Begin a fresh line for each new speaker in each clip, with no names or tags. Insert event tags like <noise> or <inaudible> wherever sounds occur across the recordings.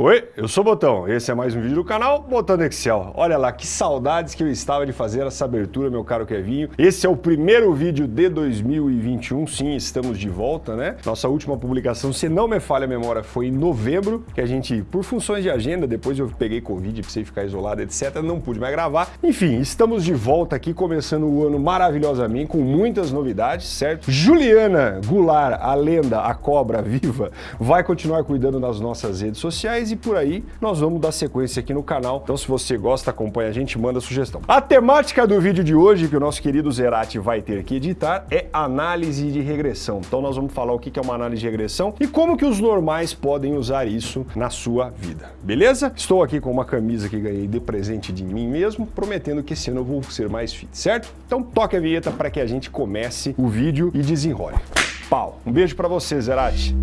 Oi, eu sou o Botão, esse é mais um vídeo do canal Botando Excel. Olha lá, que saudades que eu estava de fazer essa abertura, meu caro Kevinho. Esse é o primeiro vídeo de 2021, sim, estamos de volta, né? Nossa última publicação, se não me falha a memória, foi em novembro, que a gente, por funções de agenda, depois eu peguei Covid, precisei ficar isolado, etc, não pude mais gravar. Enfim, estamos de volta aqui, começando o ano maravilhosamente, com muitas novidades, certo? Juliana Goulart, a lenda, a cobra viva, vai continuar cuidando das nossas redes sociais, e por aí nós vamos dar sequência aqui no canal. Então se você gosta, acompanha a gente, manda sugestão. A temática do vídeo de hoje, que o nosso querido Zerati vai ter que editar, é análise de regressão. Então nós vamos falar o que é uma análise de regressão e como que os normais podem usar isso na sua vida, beleza? Estou aqui com uma camisa que ganhei de presente de mim mesmo, prometendo que esse ano eu vou ser mais fit, certo? Então toque a vinheta para que a gente comece o vídeo e desenrole. Pau! Um beijo para você, Zerati!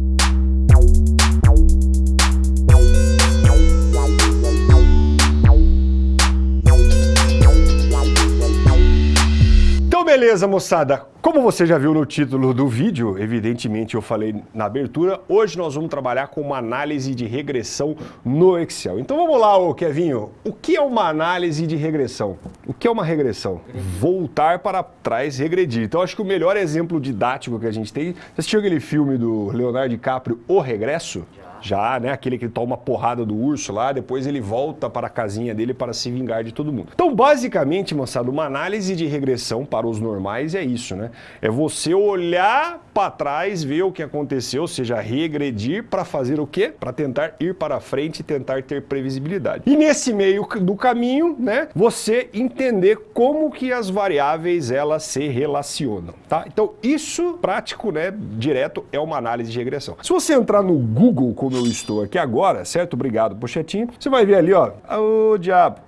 Beleza, moçada? Como você já viu no título do vídeo, evidentemente eu falei na abertura, hoje nós vamos trabalhar com uma análise de regressão no Excel. Então vamos lá, ô Kevinho, o que é uma análise de regressão? O que é uma regressão? Voltar para trás, regredir. Então acho que o melhor exemplo didático que a gente tem, você assistiu aquele filme do Leonardo DiCaprio, O Regresso? Já né? Aquele que toma porrada do urso lá, depois ele volta para a casinha dele para se vingar de todo mundo. Então, basicamente, moçada, uma análise de regressão para os normais é isso, né? É você olhar para trás, ver o que aconteceu, ou seja, regredir para fazer o quê? Para tentar ir para frente e tentar ter previsibilidade. E nesse meio do caminho, né, você entender como que as variáveis elas se relacionam, tá? Então, isso prático, né, direto é uma análise de regressão. Se você entrar no Google como eu estou aqui agora, certo? Obrigado, Pochetinho. Você vai ver ali, ó, o diabo.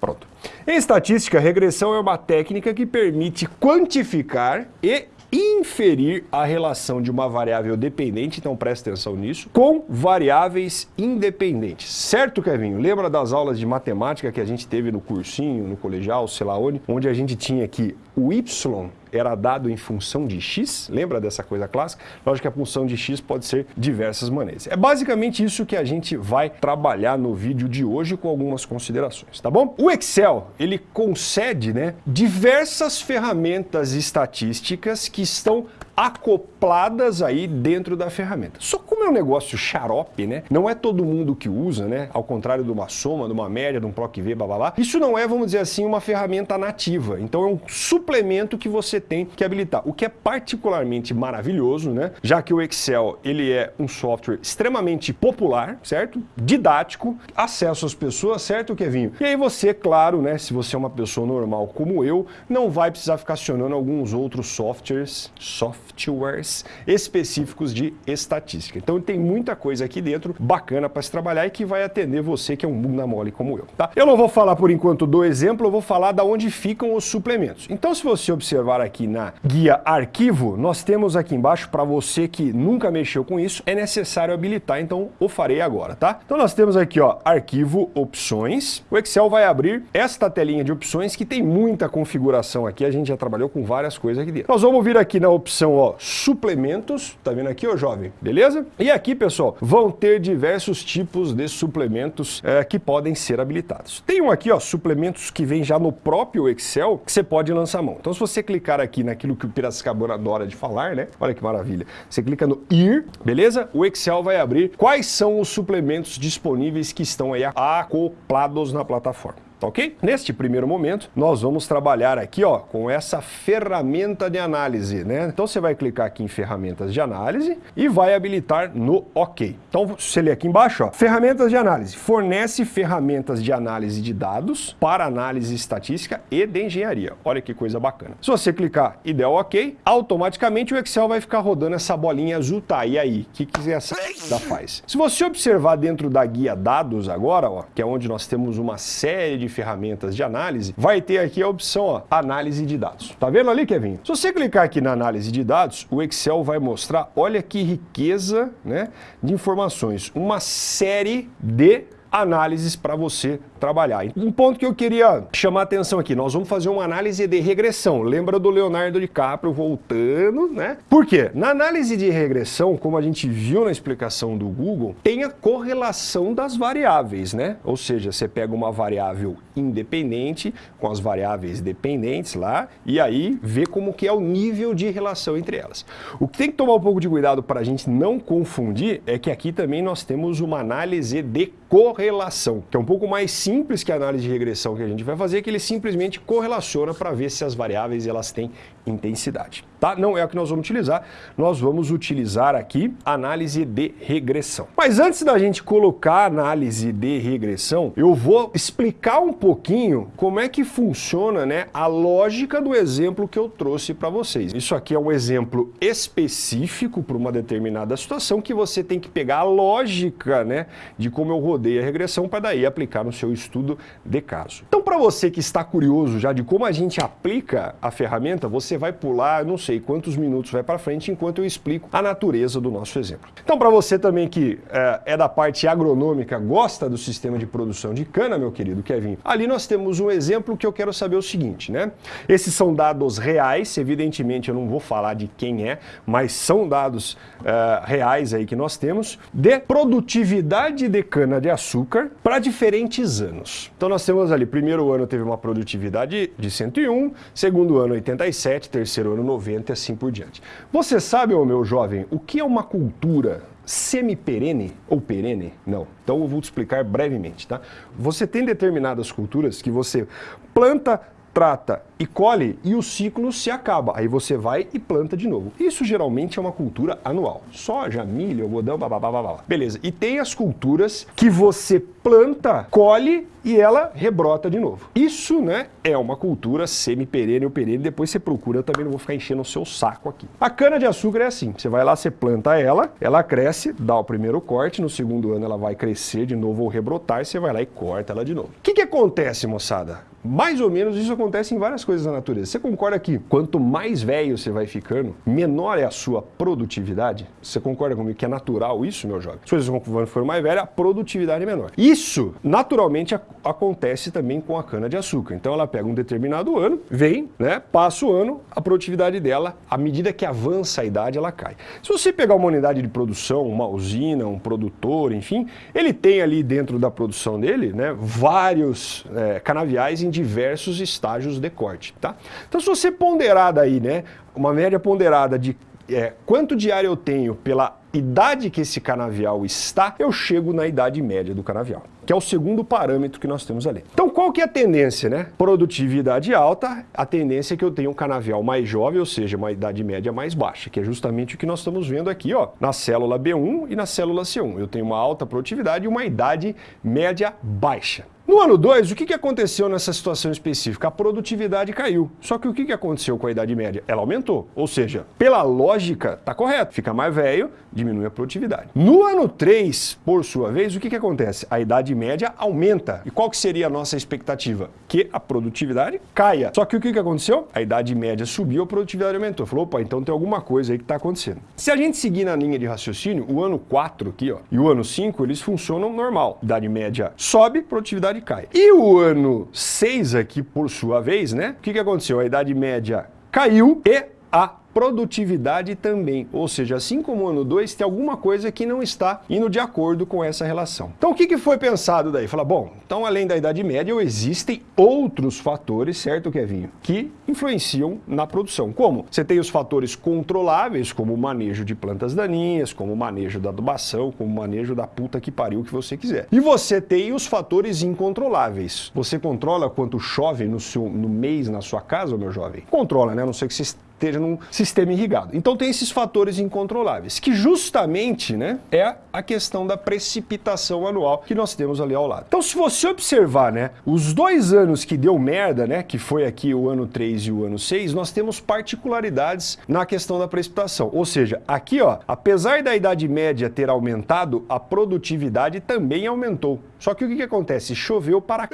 Pronto. Em estatística, regressão é uma técnica que permite quantificar e inferir a relação de uma variável dependente, então presta atenção nisso, com variáveis independentes. Certo, Kevinho? Lembra das aulas de matemática que a gente teve no cursinho, no colegial, sei lá onde, onde a gente tinha que o y era dado em função de x, lembra dessa coisa clássica? Lógico que a função de x pode ser diversas maneiras. É basicamente isso que a gente vai trabalhar no vídeo de hoje com algumas considerações, tá bom? O Excel, ele concede né, diversas ferramentas estatísticas que estão acopladas aí dentro da ferramenta. Só como é um negócio xarope, né? Não é todo mundo que usa, né? Ao contrário de uma soma, de uma média, de um PROC V, blá, blá, blá. Isso não é, vamos dizer assim, uma ferramenta nativa. Então é um suplemento que você tem que habilitar. O que é particularmente maravilhoso, né? Já que o Excel, ele é um software extremamente popular, certo? Didático, acesso às pessoas, certo, Kevinho? E aí você, claro, né? Se você é uma pessoa normal como eu, não vai precisar ficar acionando alguns outros softwares, softwares softwares específicos de estatística. Então tem muita coisa aqui dentro bacana para se trabalhar e que vai atender você que é um bunda mole como eu, tá? Eu não vou falar por enquanto do exemplo, eu vou falar da onde ficam os suplementos. Então se você observar aqui na guia arquivo, nós temos aqui embaixo para você que nunca mexeu com isso, é necessário habilitar, então o farei agora, tá? Então nós temos aqui, ó, arquivo opções. O Excel vai abrir esta telinha de opções que tem muita configuração aqui, a gente já trabalhou com várias coisas aqui dentro. Nós vamos vir aqui na opção ó, suplementos, tá vendo aqui, ó, jovem? Beleza? E aqui, pessoal, vão ter diversos tipos de suplementos é, que podem ser habilitados. Tem um aqui, ó, suplementos que vem já no próprio Excel, que você pode lançar mão. Então, se você clicar aqui naquilo que o Piracicabana adora de falar, né? Olha que maravilha. Você clica no IR, beleza? O Excel vai abrir quais são os suplementos disponíveis que estão aí acoplados na plataforma tá ok? Neste primeiro momento, nós vamos trabalhar aqui ó, com essa ferramenta de análise, né? Então você vai clicar aqui em ferramentas de análise e vai habilitar no OK. Então você lê aqui embaixo, ó, ferramentas de análise, fornece ferramentas de análise de dados para análise estatística e de engenharia. Olha que coisa bacana. Se você clicar e der OK, automaticamente o Excel vai ficar rodando essa bolinha azul, tá? E aí, o que, que essa da faz? Se você observar dentro da guia dados agora, ó, que é onde nós temos uma série de ferramentas de análise, vai ter aqui a opção ó, análise de dados. Tá vendo ali, Kevin? Se você clicar aqui na análise de dados, o Excel vai mostrar, olha que riqueza né, de informações, uma série de análises para você trabalhar. Um ponto que eu queria chamar atenção aqui, nós vamos fazer uma análise de regressão. Lembra do Leonardo DiCaprio voltando, né? Por quê? Na análise de regressão, como a gente viu na explicação do Google, tem a correlação das variáveis, né? Ou seja, você pega uma variável independente com as variáveis dependentes lá e aí vê como que é o nível de relação entre elas. O que tem que tomar um pouco de cuidado para a gente não confundir é que aqui também nós temos uma análise de correlação, que é um pouco mais simples que a análise de regressão que a gente vai fazer, que ele simplesmente correlaciona para ver se as variáveis elas têm intensidade. Tá? Não é o que nós vamos utilizar, nós vamos utilizar aqui análise de regressão. Mas antes da gente colocar análise de regressão, eu vou explicar um pouquinho como é que funciona né, a lógica do exemplo que eu trouxe para vocês. Isso aqui é um exemplo específico para uma determinada situação que você tem que pegar a lógica né, de como eu rodei a regressão para daí aplicar no seu estudo de caso. Então, para você que está curioso já de como a gente aplica a ferramenta, você vai pular, não sei quantos minutos vai para frente, enquanto eu explico a natureza do nosso exemplo. Então, para você também que é, é da parte agronômica, gosta do sistema de produção de cana, meu querido Kevin, Ali nós temos um exemplo que eu quero saber o seguinte, né? Esses são dados reais, evidentemente eu não vou falar de quem é, mas são dados uh, reais aí que nós temos, de produtividade de cana-de-açúcar para diferentes anos. Então nós temos ali, primeiro ano teve uma produtividade de 101, segundo ano 87, terceiro ano 90 e assim por diante. Você sabe, meu jovem, o que é uma cultura semi-perene ou perene? Não. Então eu vou te explicar brevemente, tá? Você tem determinadas culturas que você planta, trata e colhe e o ciclo se acaba. Aí você vai e planta de novo. Isso geralmente é uma cultura anual. Soja, milho, algodão, babá. Beleza. E tem as culturas que você planta, colhe e ela rebrota de novo. Isso, né, é uma cultura semi-perene ou perene. Depois você procura, eu também não vou ficar enchendo o seu saco aqui. A cana-de-açúcar é assim. Você vai lá, você planta ela, ela cresce, dá o primeiro corte, no segundo ano ela vai crescer de novo ou rebrotar e você vai lá e corta ela de novo. O que, que acontece, moçada? Mais ou menos isso acontece em várias coisas da natureza. Você concorda que quanto mais velho você vai ficando, menor é a sua produtividade? Você concorda comigo que é natural isso, meu jovem? Se você for mais velho, a produtividade é menor. Isso, naturalmente, acontece também com a cana-de-açúcar. Então ela pega um determinado ano, vem, né, passa o ano, a produtividade dela, à medida que avança a idade, ela cai. Se você pegar uma unidade de produção, uma usina, um produtor, enfim, ele tem ali dentro da produção dele, né, vários é, canaviais em diversos estágios de corte, tá? Então se você ponderar daí, né, uma média ponderada de é, quanto diário eu tenho pela idade que esse canavial está, eu chego na idade média do canavial, que é o segundo parâmetro que nós temos ali. Então qual que é a tendência, né? Produtividade alta, a tendência é que eu tenha um canavial mais jovem, ou seja, uma idade média mais baixa, que é justamente o que nós estamos vendo aqui, ó, na célula B1 e na célula C1. Eu tenho uma alta produtividade e uma idade média baixa. No ano 2, o que, que aconteceu nessa situação específica? A produtividade caiu. Só que o que, que aconteceu com a idade média? Ela aumentou. Ou seja, pela lógica, tá correto. Fica mais velho, diminui a produtividade. No ano 3, por sua vez, o que, que acontece? A idade média aumenta. E qual que seria a nossa expectativa? Que a produtividade caia. Só que o que, que aconteceu? A idade média subiu, a produtividade aumentou. Falou, opa, então tem alguma coisa aí que está acontecendo. Se a gente seguir na linha de raciocínio, o ano 4 aqui, ó, e o ano 5, eles funcionam normal. Idade média sobe, produtividade idade cai. E o ano 6 aqui, por sua vez, né? O que, que aconteceu? A idade média caiu e a produtividade também. Ou seja, assim como o ano 2, tem alguma coisa que não está indo de acordo com essa relação. Então o que, que foi pensado daí? Fala, bom, então além da idade média, existem outros fatores, certo, Kevinho, que influenciam na produção. Como? Você tem os fatores controláveis, como o manejo de plantas daninhas, como o manejo da adubação, como o manejo da puta que pariu que você quiser. E você tem os fatores incontroláveis. Você controla quanto chove no, seu, no mês na sua casa, meu jovem? Controla, né? A não sei que você esteja num sistema irrigado. Então tem esses fatores incontroláveis, que justamente né, é a questão da precipitação anual que nós temos ali ao lado. Então se você observar né, os dois anos que deu merda, né, que foi aqui o ano 3 e o ano 6, nós temos particularidades na questão da precipitação. Ou seja, aqui, ó, apesar da idade média ter aumentado, a produtividade também aumentou. Só que o que, que acontece? Choveu para...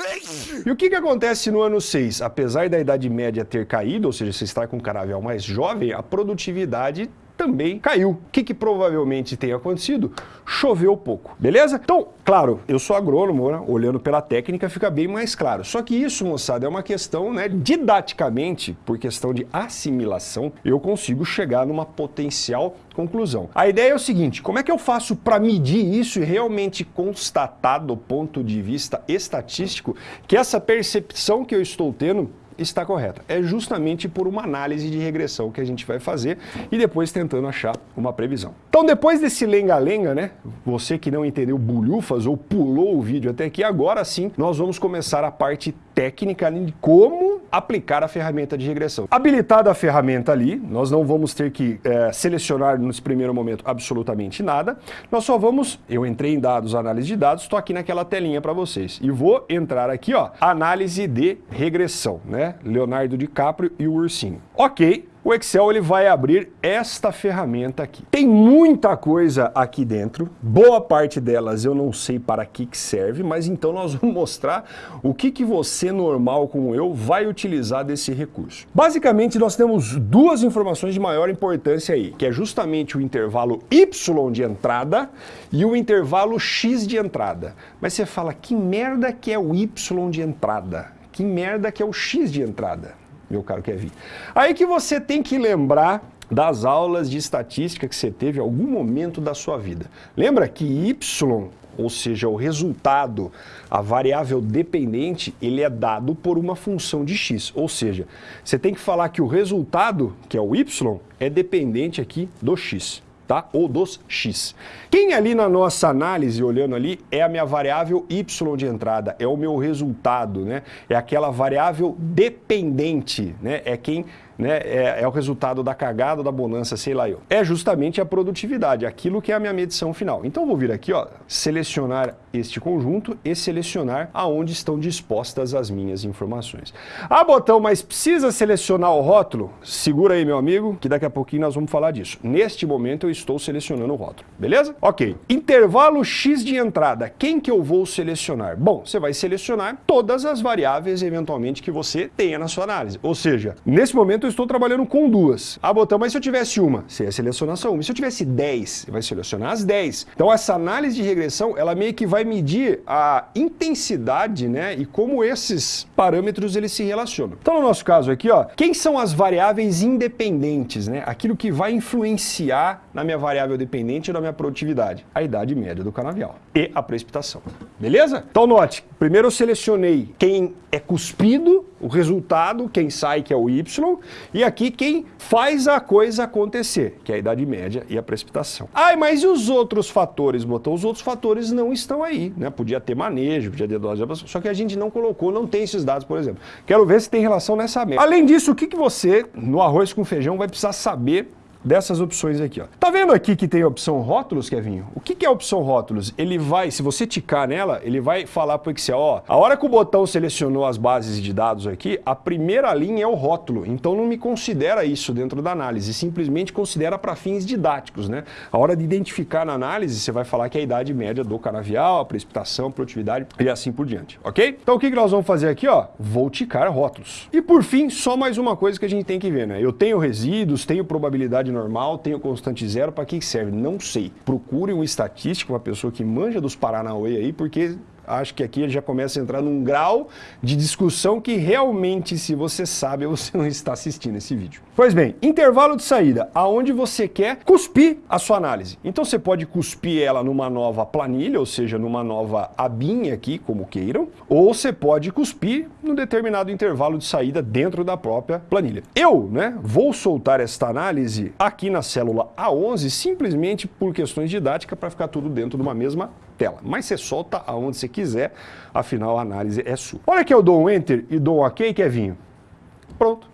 E o que, que acontece no ano 6? Apesar da idade média ter caído, ou seja, você está com um caravel mais jovem, a produtividade também caiu. O que, que provavelmente tem acontecido? Choveu pouco, beleza? Então, claro, eu sou agrônomo, né? olhando pela técnica fica bem mais claro. Só que isso, moçada, é uma questão, né, didaticamente, por questão de assimilação, eu consigo chegar numa potencial conclusão. A ideia é o seguinte, como é que eu faço para medir isso e realmente constatar do ponto de vista estatístico que essa percepção que eu estou tendo está correta. É justamente por uma análise de regressão que a gente vai fazer e depois tentando achar uma previsão. Então depois desse lenga-lenga, né, você que não entendeu bulhufas ou pulou o vídeo até aqui, agora sim nós vamos começar a parte técnica de como aplicar a ferramenta de regressão. Habilitada a ferramenta ali, nós não vamos ter que é, selecionar nesse primeiro momento absolutamente nada, nós só vamos, eu entrei em dados, análise de dados, estou aqui naquela telinha para vocês e vou entrar aqui, ó, análise de regressão, né? Leonardo DiCaprio e o ursinho. Ok, o Excel ele vai abrir esta ferramenta aqui. Tem muita coisa aqui dentro, boa parte delas eu não sei para que, que serve, mas então nós <laughs> vamos mostrar o que, que você normal como eu vai utilizar desse recurso. Basicamente nós temos duas informações de maior importância aí, que é justamente o intervalo Y de entrada e o intervalo X de entrada. Mas você fala, que merda que é o Y de entrada? Que merda que é o X de entrada, meu caro Kevin. Aí que você tem que lembrar das aulas de estatística que você teve em algum momento da sua vida. Lembra que Y, ou seja, o resultado, a variável dependente, ele é dado por uma função de x. Ou seja, você tem que falar que o resultado, que é o y, é dependente aqui do x tá? ou dos x. Quem ali na nossa análise, olhando ali, é a minha variável y de entrada, é o meu resultado, né? é aquela variável dependente, né? é quem né, é, é, o resultado da cagada, da bonança, sei lá eu. É justamente a produtividade, aquilo que é a minha medição final. Então vou vir aqui, ó, selecionar este conjunto e selecionar aonde estão dispostas as minhas informações. Ah, botão, mas precisa selecionar o rótulo? Segura aí, meu amigo, que daqui a pouquinho nós vamos falar disso. Neste momento eu estou selecionando o rótulo, beleza? Ok. Intervalo X de entrada, quem que eu vou selecionar? Bom, você vai selecionar todas as variáveis, eventualmente, que você tenha na sua análise. Ou seja, nesse momento eu estou trabalhando com duas. Ah, botão, mas se eu tivesse uma? Você ia selecionar só uma. Se eu tivesse 10? Você vai selecionar as 10. Então essa análise de regressão, ela meio que vai medir a intensidade, né, e como esses parâmetros eles se relacionam. Então no nosso caso aqui, ó, quem são as variáveis independentes, né? Aquilo que vai influenciar na minha variável dependente e na minha produtividade? A idade média do canavial e a precipitação. Beleza? Então note, primeiro eu selecionei quem é cuspido, o resultado, quem sai que é o Y, e aqui quem faz a coisa acontecer, que é a idade média e a precipitação. Ai, mas e os outros fatores, botou? Os outros fatores não estão aí, né? Podia ter manejo, podia ter dose, só que a gente não colocou, não tem esses dados, por exemplo. Quero ver se tem relação nessa média. Além disso, o que, que você, no arroz com feijão, vai precisar saber dessas opções aqui. Ó. Tá vendo aqui que tem a opção rótulos, Kevinho? O que, que é a opção rótulos? Ele vai, se você ticar nela, ele vai falar para o Excel, ó, a hora que o botão selecionou as bases de dados aqui, a primeira linha é o rótulo, então não me considera isso dentro da análise, simplesmente considera para fins didáticos, né? A hora de identificar na análise, você vai falar que é a idade média do canavial, a precipitação, a produtividade e assim por diante, ok? Então o que, que nós vamos fazer aqui, ó? Vou ticar rótulos. E por fim, só mais uma coisa que a gente tem que ver, né? Eu tenho resíduos, tenho probabilidade normal, tenho constante zero, para que serve? Não sei. Procure um estatístico, uma pessoa que manja dos Paranauê aí, porque acho que aqui ele já começa a entrar num grau de discussão que realmente, se você sabe, <laughs> você não está assistindo esse vídeo. Pois bem, intervalo de saída, aonde você quer cuspir a sua análise. Então você pode cuspir ela numa nova planilha, ou seja, numa nova abinha aqui, como queiram, ou você pode cuspir num determinado intervalo de saída dentro da própria planilha. Eu, né, vou soltar esta análise aqui na célula A11 simplesmente por questões didáticas para ficar tudo dentro de uma mesma tela. Mas você solta aonde você quiser, afinal a análise é sua. Olha que eu dou um Enter e dou um OK, Kevinho. Pronto.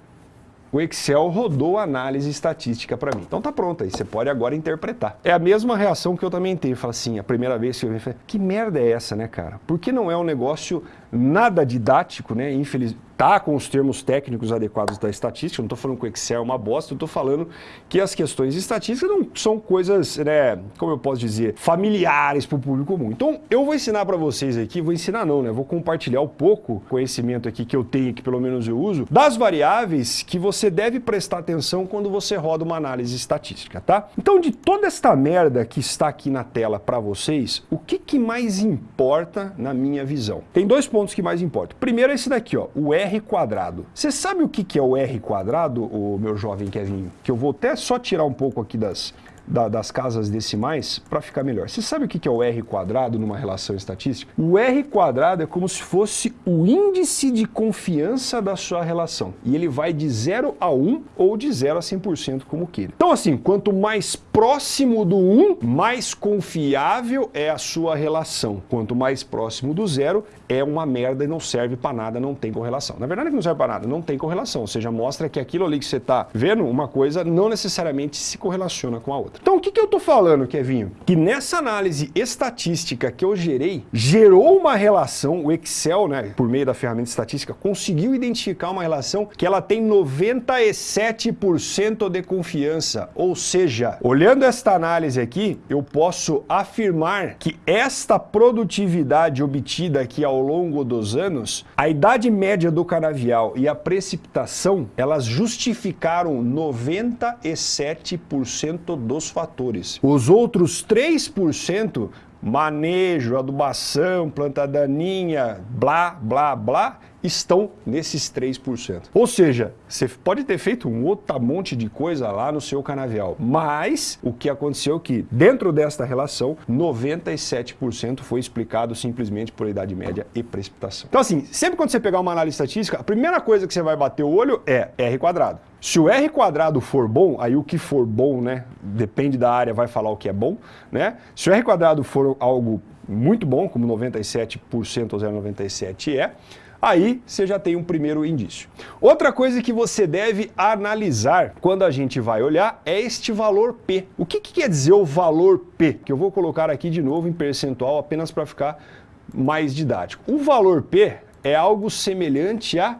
O Excel rodou a análise estatística para mim. Então tá pronto aí, você pode agora interpretar. É a mesma reação que eu também tenho. Fala assim, a primeira vez que eu vi, que merda é essa, né, cara? Porque não é um negócio nada didático, né? Infeliz... tá com os termos técnicos adequados da estatística, não estou falando que o Excel é uma bosta, eu estou falando que as questões estatísticas não são coisas, né, como eu posso dizer, familiares para o público comum. Então, eu vou ensinar para vocês aqui, vou ensinar não, né, vou compartilhar um pouco conhecimento aqui que eu tenho, que pelo menos eu uso, das variáveis que você deve prestar atenção quando você roda uma análise estatística, tá? Então, de toda esta merda que está aqui na tela para vocês, o que, que mais importa na minha visão? Tem dois pontos que mais importam. Primeiro é esse daqui, ó, o R quadrado. Você sabe o que, que é o R quadrado, o meu jovem Kevin? Que eu vou até só tirar um pouco aqui das, da, das casas decimais para ficar melhor. Você sabe o que é o R quadrado numa relação estatística? O R quadrado é como se fosse o índice de confiança da sua relação. E ele vai de 0 a 1 ou de 0 a 100% como queira. Então assim, quanto mais próximo do 1, mais confiável é a sua relação. Quanto mais próximo do zero, é uma merda e não serve para nada, não tem correlação. Na verdade não serve para nada, não tem correlação. Ou seja, mostra que aquilo ali que você está vendo, uma coisa não necessariamente se correlaciona com a outra. Então o que, que eu estou falando, Kevinho? Que nessa análise estatística que eu gerei, gerou uma relação, o Excel, né, por meio da ferramenta estatística, conseguiu identificar uma relação que ela tem 97% de confiança. Ou seja, olhando esta análise aqui, eu posso afirmar que esta produtividade obtida aqui ao longo dos anos, a idade média do canavial e a precipitação, elas justificaram 97% dos os fatores. Os outros 3%, manejo, adubação, planta daninha, blá, blá, blá, estão nesses 3%. Ou seja, você pode ter feito um outro monte de coisa lá no seu canavial, mas o que aconteceu é que dentro desta relação, 97% foi explicado simplesmente por idade média e precipitação. Então assim, sempre quando você pegar uma análise estatística, a primeira coisa que você vai bater o olho é R quadrado. Se o R quadrado for bom, aí o que for bom, né, depende da área, vai falar o que é bom, né? Se o R quadrado for algo muito bom, como 97% ou 0,97 é, aí você já tem um primeiro indício. Outra coisa que você deve analisar quando a gente vai olhar é este valor P. O que, que quer dizer o valor P? Que eu vou colocar aqui de novo em percentual apenas para ficar mais didático. O valor P é algo semelhante à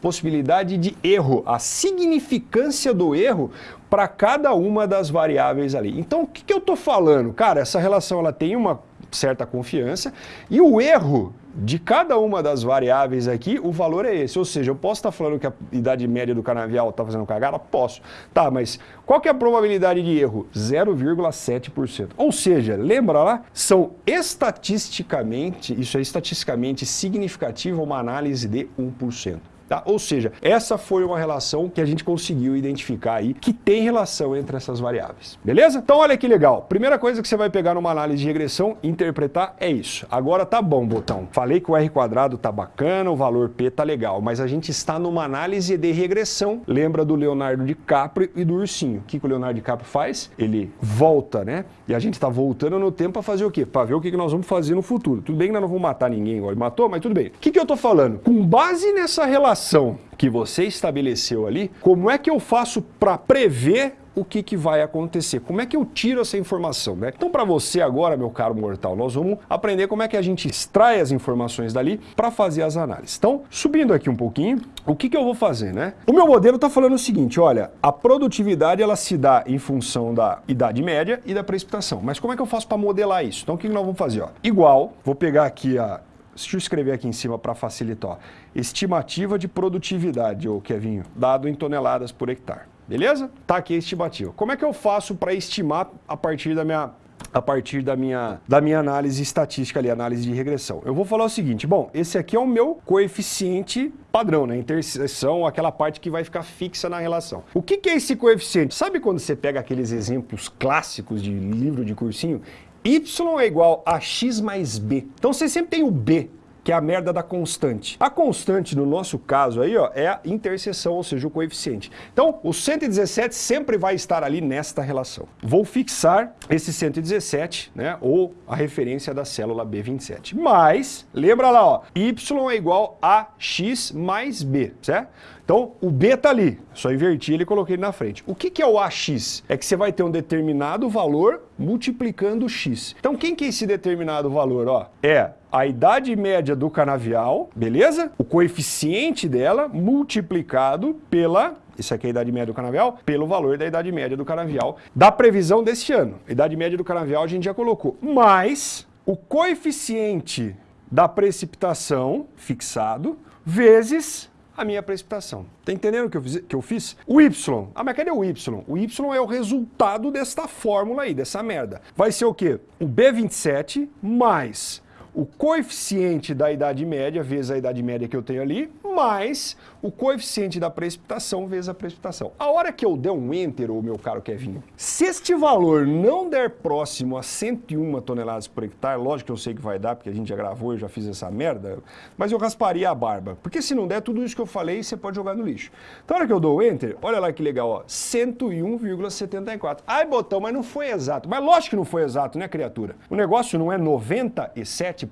possibilidade de erro, a significância do erro para cada uma das variáveis ali. Então, o que, que eu estou falando? Cara, essa relação ela tem uma certa confiança e o erro de cada uma das variáveis aqui, o valor é esse. Ou seja, eu posso estar falando que a idade média do canavial está fazendo cagada? Posso. Tá, mas qual que é a probabilidade de erro? 0,7%. Ou seja, lembra lá? São estatisticamente, isso é estatisticamente significativo uma análise de 1%. Tá? Ou seja, essa foi uma relação que a gente conseguiu identificar aí, que tem relação entre essas variáveis. Beleza? Então olha que legal. Primeira coisa que você vai pegar numa análise de regressão, interpretar, é isso. Agora tá bom, botão. Falei que o R quadrado tá bacana, o valor P tá legal, mas a gente está numa análise de regressão. Lembra do Leonardo DiCaprio e do ursinho. O que, que o Leonardo DiCaprio faz? Ele volta, né? E a gente está voltando no tempo para fazer o quê? Para ver o que, que nós vamos fazer no futuro. Tudo bem que nós não vamos matar ninguém, igual ele matou, mas tudo bem. O que, que eu tô falando? Com base nessa relação relação que você estabeleceu ali, como é que eu faço para prever o que, que vai acontecer. Como é que eu tiro essa informação? Né? Então, para você agora, meu caro mortal, nós vamos aprender como é que a gente extrai as informações dali para fazer as análises. Então, subindo aqui um pouquinho, o que, que eu vou fazer? Né? O meu modelo está falando o seguinte, olha, a produtividade ela se dá em função da idade média e da precipitação. Mas como é que eu faço para modelar isso? Então, o que, que nós vamos fazer? Ó? Igual, vou pegar aqui a Deixa eu escrever aqui em cima para facilitar. Estimativa de produtividade, ô Kevinho, dado em toneladas por hectare. Beleza? Tá aqui a estimativa. Como é que eu faço para estimar a partir da minha a partir da minha, da minha análise estatística ali, análise de regressão. Eu vou falar o seguinte, bom, esse aqui é o meu coeficiente padrão, né? Interseção, aquela parte que vai ficar fixa na relação. O que, que é esse coeficiente? Sabe quando você pega aqueles exemplos clássicos de livro de cursinho y é igual a x mais b. Então você sempre tem o b, que é a merda da constante. A constante, no nosso caso aí, ó, é a interseção, ou seja, o coeficiente. Então, o 117 sempre vai estar ali nesta relação. Vou fixar esse 117, né, ou a referência da célula B27. Mas, lembra lá, ó, y é igual a x mais b, certo? Então, o B está ali, só inverti ele e coloquei ele na frente. O que, que é o AX? É que você vai ter um determinado valor multiplicando x. Então quem que é esse determinado valor? Ó, é a idade média do canavial, beleza? O coeficiente dela multiplicado pela isso aqui é a idade média do canavial, pelo valor da idade média do canavial da previsão deste ano. A idade média do canavial a gente já colocou. Mas o coeficiente da precipitação fixado vezes a minha precipitação. Tá entendendo o que eu fiz? Que eu fiz? O Y. Ah, mas cadê o Y? O Y é o resultado desta fórmula aí, dessa merda. Vai ser o quê? O B27 mais o coeficiente da idade média vezes a idade média que eu tenho ali, mais o coeficiente da precipitação vezes a precipitação. A hora que eu der um Enter, ô meu caro Kevinho, se este valor não der próximo a 101 toneladas por hectare, lógico que eu sei que vai dar, porque a gente já gravou, eu já fiz essa merda, mas eu rasparia a barba. Porque se não der, tudo isso que eu falei, você pode jogar no lixo. Então, a hora que eu dou o Enter, olha lá que legal, ó, 101,74. Ai, botão, mas não foi exato. Mas lógico que não foi exato, né, criatura? O negócio não é 97%,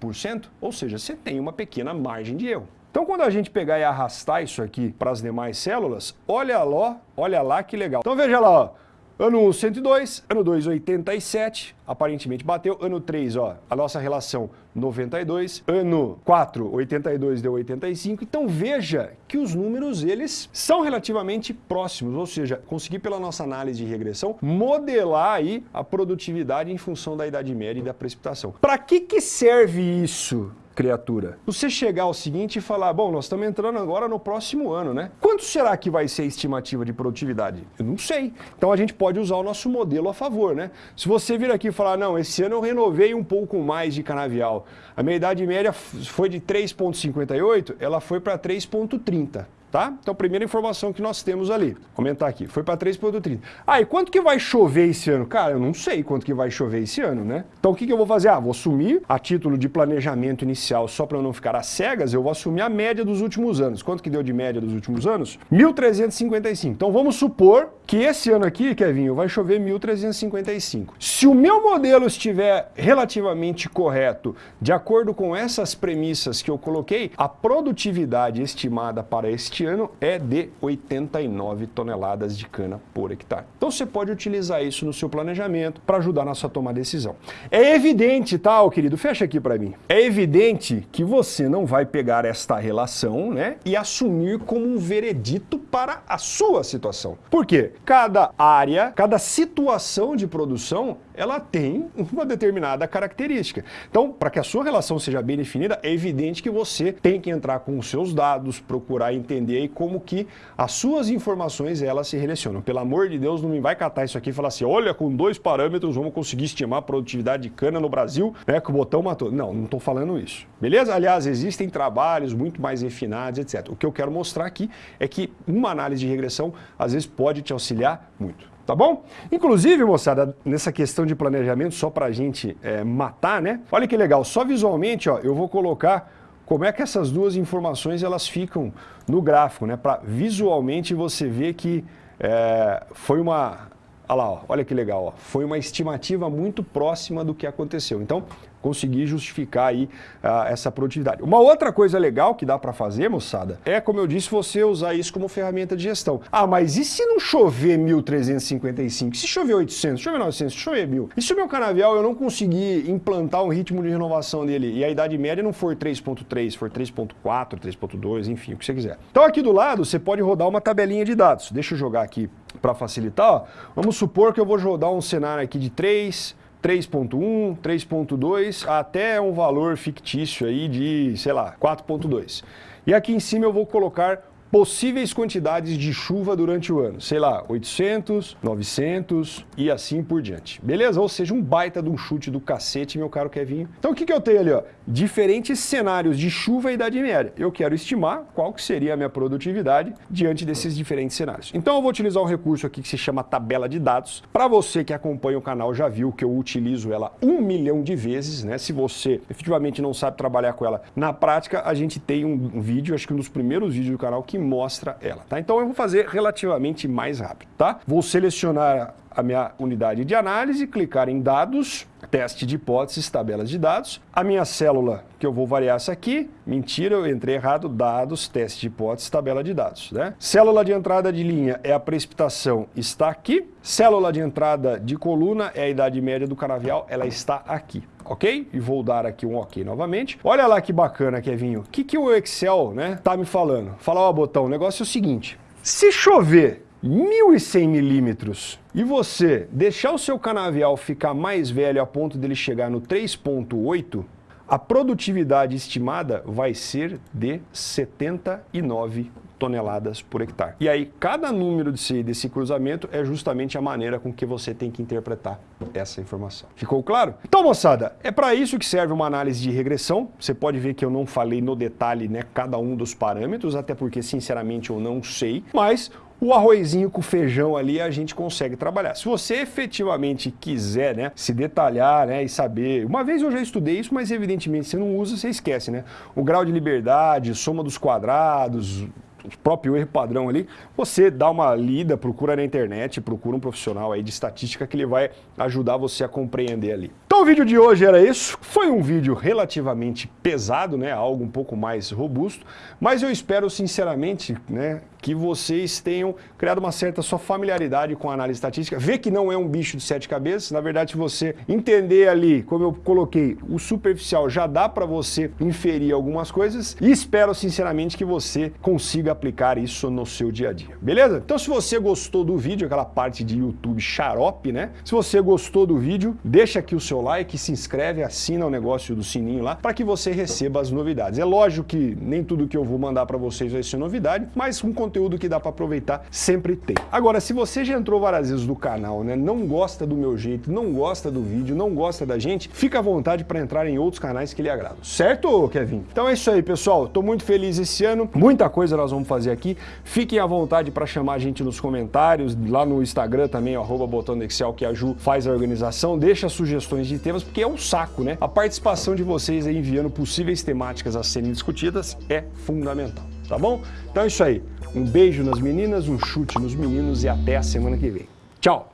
ou seja, você tem uma pequena margem de erro. Então, quando a gente pegar e arrastar isso aqui para as demais células, olha lá, olha lá que legal. Então, veja lá, ó. Ano 1, 102, ano 2, 87, aparentemente bateu. Ano 3, ó, a nossa relação 92. Ano 4, 82 deu 85. Então veja que os números, eles são relativamente próximos, ou seja, consegui pela nossa análise de regressão modelar aí a produtividade em função da idade média e da precipitação. Para que que serve isso? Criatura. Você chegar ao seguinte e falar, bom, nós estamos entrando agora no próximo ano, né? Quanto será que vai ser a estimativa de produtividade? Eu não sei. Então a gente pode usar o nosso modelo a favor, né? Se você vir aqui e falar, não, esse ano eu renovei um pouco mais de canavial, a minha idade média foi de 3,58, ela foi para 3,30 tá? Então, primeira informação que nós temos ali, Vou aqui, foi para 3.30. Ah, e quanto que vai chover esse ano? Cara, eu não sei quanto que vai chover esse ano, né? Então, o que, que eu vou fazer? Ah, vou assumir a título de planejamento inicial, só para eu não ficar às cegas, eu vou assumir a média dos últimos anos. Quanto que deu de média dos últimos anos? 1.355. Então, vamos supor que esse ano aqui, Kevin, vai chover 1.355. Se o meu modelo estiver relativamente correto, de acordo com essas premissas que eu coloquei, a produtividade estimada para este ano é de 89 toneladas de cana por hectare. Então você pode utilizar isso no seu planejamento para ajudar na sua tomar decisão. É evidente, tá, ó, querido? Fecha aqui para mim. É evidente que você não vai pegar esta relação né, e assumir como um veredito para a sua situação. Por quê? Cada área, cada situação de produção ela tem uma determinada característica. Então, para que a sua relação seja bem definida, é evidente que você tem que entrar com os seus dados, procurar entender como que as suas informações elas se relacionam. Pelo amor de Deus, não me vai catar isso aqui e falar assim, olha, com dois parâmetros vamos conseguir estimar a produtividade de cana no Brasil, né, que o botão matou. Não, não estou falando isso. Beleza? Aliás, existem trabalhos muito mais refinados, etc. O que eu quero mostrar aqui é que uma análise de regressão, às vezes, pode te auxiliar muito tá bom? Inclusive, moçada, nessa questão de planejamento, só para a gente é, matar, né? Olha que legal, só visualmente, ó, eu vou colocar como é que essas duas informações elas ficam no gráfico, né? Para visualmente você ver que é, foi uma... Olha lá, ó, olha que legal, ó, foi uma estimativa muito próxima do que aconteceu. Então, conseguir justificar aí uh, essa produtividade. Uma outra coisa legal que dá para fazer, moçada, é, como eu disse, você usar isso como ferramenta de gestão. Ah, mas e se não chover 1.355? Se chover 800, se chover 900, se chover 1.000? E se o meu canavial eu não conseguir implantar um ritmo de renovação dele e a idade média não for 3.3, for 3.4, 3.2, enfim, o que você quiser. Então aqui do lado você pode rodar uma tabelinha de dados. Deixa eu jogar aqui para facilitar. Ó. Vamos supor que eu vou rodar um cenário aqui de 3, 3.1, 3.2, até um valor fictício aí de, sei lá, 4.2. E aqui em cima eu vou colocar possíveis quantidades de chuva durante o ano. Sei lá, 800, 900 e assim por diante. Beleza? Ou seja, um baita de um chute do cacete, meu caro Kevinho. Então o que, que eu tenho ali? Ó? Diferentes cenários de chuva e idade média. Eu quero estimar qual que seria a minha produtividade diante desses diferentes cenários. Então eu vou utilizar um recurso aqui que se chama tabela de dados. Para você que acompanha o canal já viu que eu utilizo ela um milhão de vezes, né? Se você efetivamente não sabe trabalhar com ela na prática, a gente tem um, vídeo, acho que um dos primeiros vídeos do canal que mostra ela, tá? Então eu vou fazer relativamente mais rápido, tá? Vou selecionar a minha unidade de análise, clicar em dados, teste de hipóteses, tabelas de dados. A minha célula, que eu vou variar essa aqui, mentira, eu entrei errado, dados, teste de hipóteses, tabela de dados. Né? Célula de entrada de linha é a precipitação, está aqui. Célula de entrada de coluna é a idade média do canavial, ela está aqui ok? E vou dar aqui um ok novamente. Olha lá que bacana, Kevinho. O que, que o Excel né, tá me falando? Fala, ó, botão, o negócio é o seguinte. Se chover 1.100 milímetros e você deixar o seu canavial ficar mais velho a ponto dele chegar no 3.8, a produtividade estimada vai ser de 79 toneladas por hectare. E aí, cada número desse, desse cruzamento é justamente a maneira com que você tem que interpretar essa informação. Ficou claro? Então, moçada, é para isso que serve uma análise de regressão. Você pode ver que eu não falei no detalhe né, cada um dos parâmetros, até porque, sinceramente, eu não sei. Mas o arrozinho com feijão ali a gente consegue trabalhar. Se você efetivamente quiser né, se detalhar né, e saber... Uma vez eu já estudei isso, mas evidentemente você não usa, você esquece. Né? O grau de liberdade, soma dos quadrados, o próprio erro padrão ali, você dá uma lida, procura na internet, procura um profissional aí de estatística que ele vai ajudar você a compreender ali. Então o vídeo de hoje era isso, foi um vídeo relativamente pesado, né, algo um pouco mais robusto, mas eu espero sinceramente, né, que vocês tenham criado uma certa sua familiaridade com a análise estatística, ver que não é um bicho de sete cabeças, na verdade se você entender ali, como eu coloquei, o superficial já dá para você inferir algumas coisas. E espero sinceramente que você consiga aplicar isso no seu dia a dia, beleza? Então se você gostou do vídeo, aquela parte de YouTube xarope, né? Se você gostou do vídeo, deixa aqui o seu like, se inscreve, assina o negócio do sininho lá para que você receba as novidades. É lógico que nem tudo que eu vou mandar para vocês vai ser novidade, mas um conteúdo que dá para aproveitar sempre tem. Agora, se você já entrou várias vezes no canal, né, não gosta do meu jeito, não gosta do vídeo, não gosta da gente, fica à vontade para entrar em outros canais que lhe agradam. Certo, Kevin? Então é isso aí, pessoal. Tô muito feliz esse ano. Muita coisa nós vamos fazer aqui. Fiquem à vontade para chamar a gente nos comentários, lá no Instagram também, arroba botão Excel, que a Ju faz a organização. Deixa sugestões de temas, porque é um saco, né? A participação de vocês aí enviando possíveis temáticas a serem discutidas é fundamental tá bom? Então é isso aí. Um beijo nas meninas, um chute nos meninos e até a semana que vem. Tchau!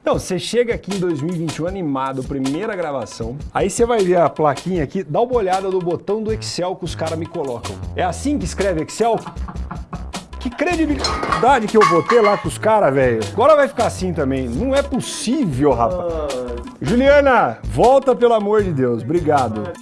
Então, você chega aqui em 2021 animado, primeira gravação, aí você vai ver a plaquinha aqui, dá uma olhada no botão do Excel que os caras me colocam. É assim que escreve Excel? Que credibilidade que eu vou ter lá com os caras, velho. Agora vai ficar assim também. Não é possível, rapaz. Juliana, volta pelo amor de Deus. Obrigado.